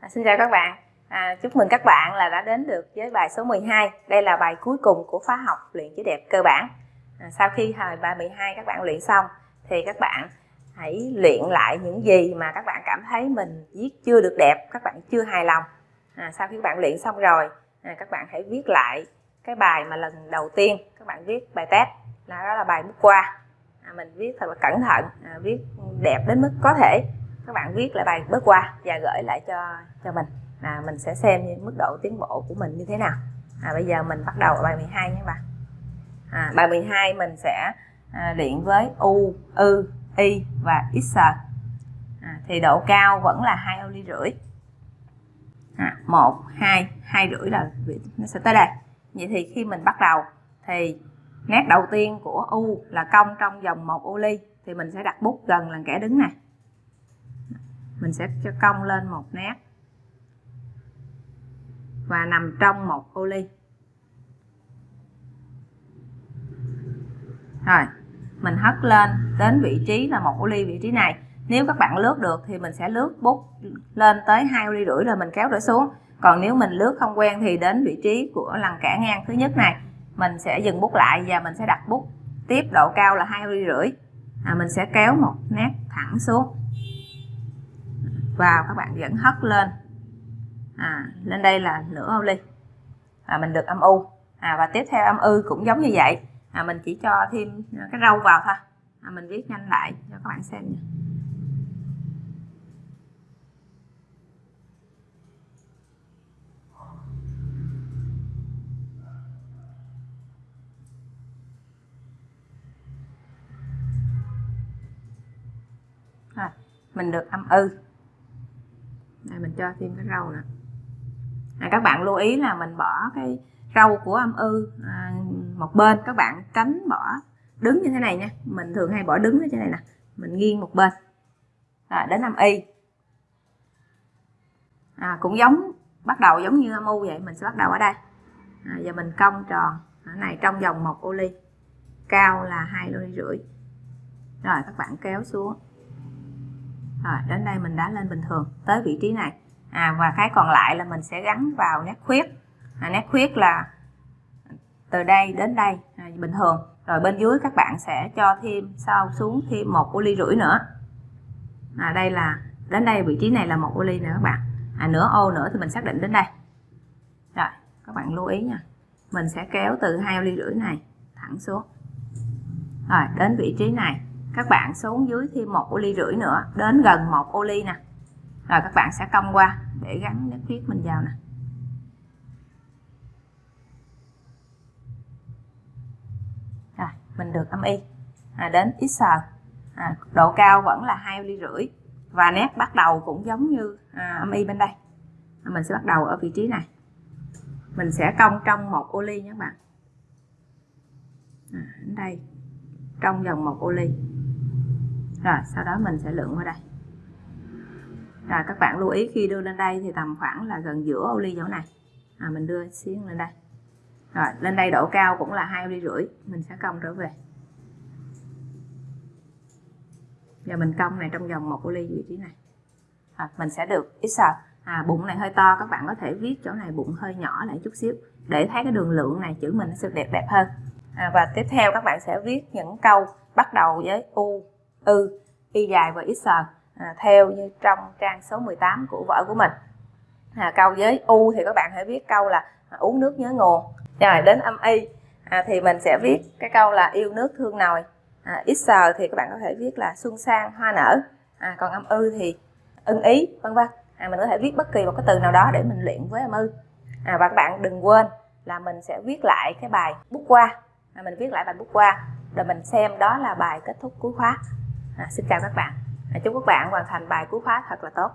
À, xin chào các bạn. À, chúc mừng các bạn là đã đến được với bài số 12. Đây là bài cuối cùng của khóa học luyện chữ đẹp cơ bản. À, sau khi hồi bài 12 các bạn luyện xong thì các bạn hãy luyện lại những gì mà các bạn cảm thấy mình viết chưa được đẹp, các bạn chưa hài lòng. À, sau khi các bạn luyện xong rồi, à, các bạn hãy viết lại cái bài mà lần đầu tiên các bạn viết bài test là đó là bài bút qua. À, mình viết thật là cẩn thận, à, viết đẹp đến mức có thể các bạn viết lại bài bớt qua và gửi lại cho cho mình. Là mình sẽ xem như mức độ tiến bộ của mình như thế nào. À, bây giờ mình bắt đầu ở bài 12 nhé các bạn. À, bài 12 mình sẽ à, luyện với u ư y và x. À, thì độ cao vẫn là hai ô ly rưỡi. À, một hai hai rưỡi là nó sẽ tới đây. Vậy thì khi mình bắt đầu thì nét đầu tiên của u là cong trong vòng một ô ly thì mình sẽ đặt bút gần là kẻ đứng này mình sẽ cho cong lên một nét. Và nằm trong một ô ly. Rồi mình hất lên đến vị trí là một ô ly vị trí này. Nếu các bạn lướt được thì mình sẽ lướt bút lên tới hai ô ly rưỡi rồi mình kéo trở xuống. Còn nếu mình lướt không quen thì đến vị trí của lần cả ngang thứ nhất này. Mình sẽ dừng bút lại và mình sẽ đặt bút tiếp độ cao là hai ly rưỡi. À, mình sẽ kéo một nét thẳng xuống vào các bạn dẫn hất lên. À, lên đây là nửa ô ly. À, mình được âm u. À, và tiếp theo âm ư cũng giống như vậy. À, mình chỉ cho thêm cái râu vào thôi. À, mình viết nhanh lại cho các bạn xem nha. À, mình được âm ư này mình cho thêm cái râu nè. À, các bạn lưu ý là mình bỏ cái râu của âm ư à, một bên. Các bạn tránh bỏ đứng như thế này nha. Mình thường hay bỏ đứng ở trên này nè. Mình nghiêng một bên. À, đến âm y. À, cũng giống bắt đầu giống như âm u vậy. Mình sẽ bắt đầu ở đây. À, giờ mình cong tròn. Ở này trong vòng một ô ly. Cao là hai ly rưỡi. Rồi các bạn kéo xuống rồi đến đây mình đã lên bình thường tới vị trí này. À, và cái còn lại là mình sẽ gắn vào nét khuyết. À, nét khuyết là từ đây đến đây à, bình thường. Rồi bên dưới các bạn sẽ cho thêm sau xuống thêm một ô ly rưỡi nữa. À, đây là đến đây vị trí này là một ô ly nữa các bạn. À, nửa ô nữa thì mình xác định đến đây. Rồi các bạn lưu ý nha. Mình sẽ kéo từ hai ô ly rưỡi này thẳng xuống. Rồi đến vị trí này các bạn xuống dưới thêm một ô ly rưỡi nữa đến gần một ô ly nè. Rồi các bạn sẽ cong qua để gắn nước viết mình vào nè. Rồi mình được âm y. À, đến x à, độ cao vẫn là hai ly rưỡi. Và nét bắt đầu cũng giống như à, âm y bên đây. À, mình sẽ bắt đầu ở vị trí này. Mình sẽ cong trong một ô ly nhé các bạn. À, đến đây. Trong vòng một ô ly rồi sau đó mình sẽ lượng qua đây. Rồi các bạn lưu ý khi đưa lên đây thì tầm khoảng là gần giữa ô ly chỗ này. À, mình đưa xiên lên đây. Rồi lên đây độ cao cũng là hai ô ly rưỡi mình sẽ cong trở về. Giờ mình cong này trong vòng một ô ly vị trí này. À, mình sẽ được x à, bụng này hơi to các bạn có thể viết chỗ này bụng hơi nhỏ lại chút xíu. Để thấy cái đường lượng này chữ mình nó sẽ đẹp đẹp hơn. À, và tiếp theo các bạn sẽ viết những câu bắt đầu với u ư y dài và x à, theo như trong trang số 18 của vở của mình. À, câu với u thì các bạn hãy viết câu là à, uống nước nhớ nguồn. Rồi đến âm y à, thì mình sẽ viết cái câu là yêu nước thương nồi à, x à, thì các bạn có thể viết là xuân sang hoa nở. À, còn âm ư thì ưng ý vân vân. À, mình có thể viết bất kỳ một cái từ nào đó để mình luyện với âm ư à, và các bạn đừng quên là mình sẽ viết lại cái bài bút qua à, mình viết lại bài bút qua rồi mình xem đó là bài kết thúc cuối khóa à, xin chào các bạn. À, chúc các bạn hoàn thành bài cuối khóa thật là tốt.